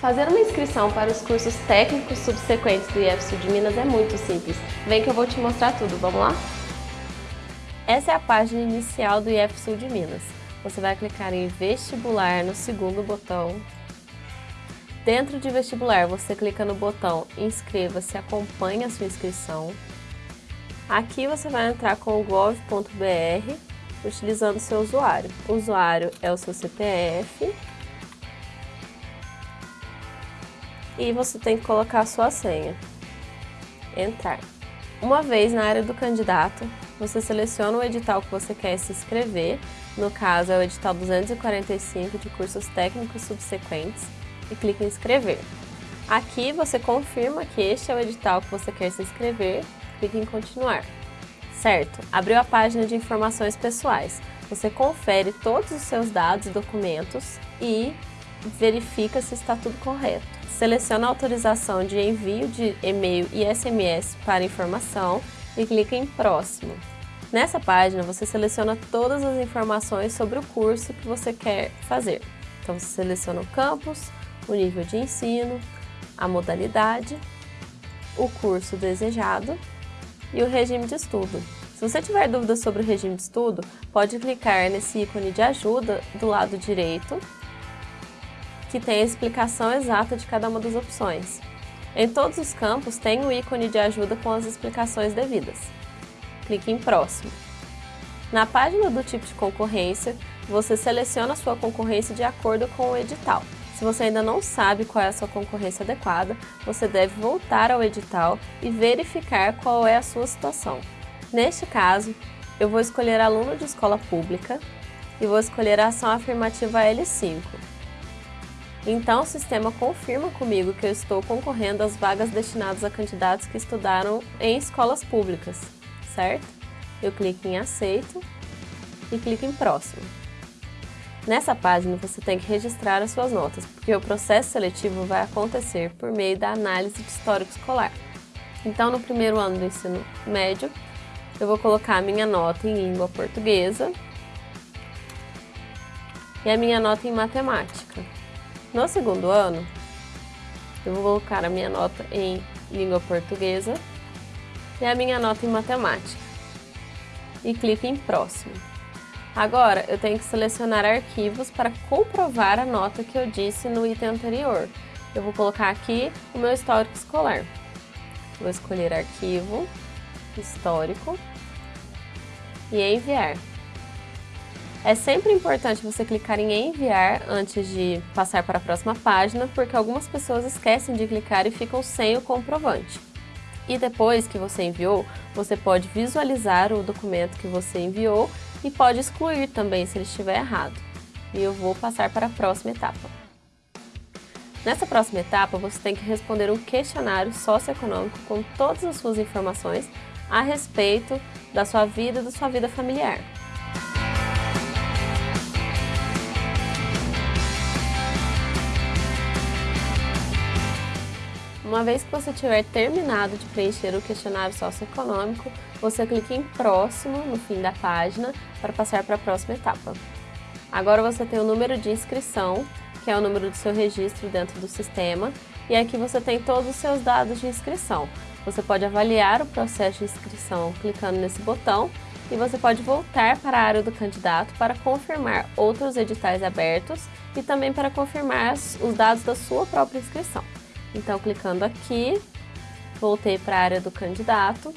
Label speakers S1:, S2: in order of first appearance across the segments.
S1: Fazer uma inscrição para os cursos técnicos subsequentes do IEF de Minas é muito simples. Vem que eu vou te mostrar tudo, vamos lá? Essa é a página inicial do IEF de Minas. Você vai clicar em vestibular no segundo botão. Dentro de vestibular, você clica no botão inscreva-se, acompanhe a sua inscrição. Aqui você vai entrar com o gov.br utilizando seu usuário. O usuário é o seu CPF e você tem que colocar a sua senha. Entrar. Uma vez na área do candidato, você seleciona o edital que você quer se inscrever, no caso é o edital 245 de cursos técnicos subsequentes, e clica em inscrever. Aqui você confirma que este é o edital que você quer se inscrever, clica em continuar. Certo, abriu a página de informações pessoais. Você confere todos os seus dados e documentos e verifica se está tudo correto. Seleciona a autorização de envio de e-mail e SMS para informação e clica em Próximo. Nessa página, você seleciona todas as informações sobre o curso que você quer fazer. Então, você seleciona o campus, o nível de ensino, a modalidade, o curso desejado e o regime de estudo. Se você tiver dúvidas sobre o regime de estudo, pode clicar nesse ícone de ajuda do lado direito, que tem a explicação exata de cada uma das opções. Em todos os campos tem o ícone de ajuda com as explicações devidas. Clique em Próximo. Na página do tipo de concorrência, você seleciona a sua concorrência de acordo com o edital. Se você ainda não sabe qual é a sua concorrência adequada, você deve voltar ao edital e verificar qual é a sua situação. Neste caso, eu vou escolher aluno de escola pública e vou escolher a ação afirmativa L5. Então, o sistema confirma comigo que eu estou concorrendo às vagas destinadas a candidatos que estudaram em escolas públicas, certo? Eu clico em Aceito e clico em Próximo. Nessa página, você tem que registrar as suas notas, porque o processo seletivo vai acontecer por meio da análise de histórico escolar. Então, no primeiro ano do ensino médio, eu vou colocar a minha nota em língua portuguesa e a minha nota em matemática. No segundo ano, eu vou colocar a minha nota em língua portuguesa e a minha nota em matemática. E clico em próximo. Agora, eu tenho que selecionar arquivos para comprovar a nota que eu disse no item anterior. Eu vou colocar aqui o meu histórico escolar. Vou escolher arquivo, histórico e enviar. É sempre importante você clicar em enviar antes de passar para a próxima página, porque algumas pessoas esquecem de clicar e ficam sem o comprovante. E depois que você enviou, você pode visualizar o documento que você enviou e pode excluir também se ele estiver errado. E eu vou passar para a próxima etapa. Nessa próxima etapa, você tem que responder um questionário socioeconômico com todas as suas informações a respeito da sua vida e da sua vida familiar. Uma vez que você tiver terminado de preencher o questionário socioeconômico, você clica em próximo no fim da página para passar para a próxima etapa. Agora você tem o número de inscrição, que é o número do seu registro dentro do sistema, e aqui você tem todos os seus dados de inscrição. Você pode avaliar o processo de inscrição clicando nesse botão e você pode voltar para a área do candidato para confirmar outros editais abertos e também para confirmar os dados da sua própria inscrição. Então, clicando aqui, voltei para a área do candidato.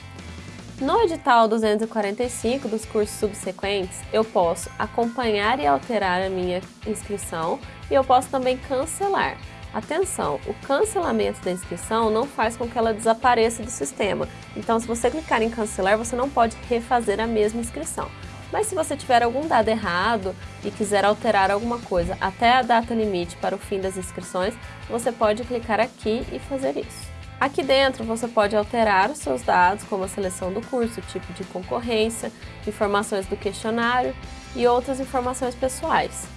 S1: No edital 245 dos cursos subsequentes, eu posso acompanhar e alterar a minha inscrição e eu posso também cancelar. Atenção, o cancelamento da inscrição não faz com que ela desapareça do sistema. Então, se você clicar em cancelar, você não pode refazer a mesma inscrição. Mas se você tiver algum dado errado e quiser alterar alguma coisa até a data limite para o fim das inscrições, você pode clicar aqui e fazer isso. Aqui dentro você pode alterar os seus dados, como a seleção do curso, tipo de concorrência, informações do questionário e outras informações pessoais.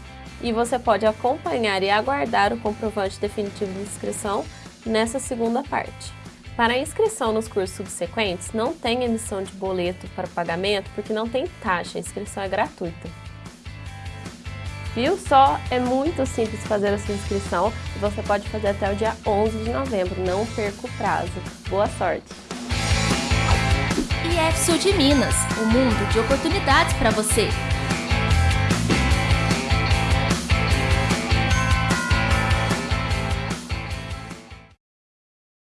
S1: E você pode acompanhar e aguardar o comprovante definitivo de inscrição nessa segunda parte. Para a inscrição nos cursos subsequentes, não tem emissão de boleto para pagamento porque não tem taxa, a inscrição é gratuita. Viu só? É muito simples fazer a sua inscrição e você pode fazer até o dia 11 de novembro. Não perca o prazo. Boa sorte!
S2: IF Sul de Minas, um mundo de oportunidades para você.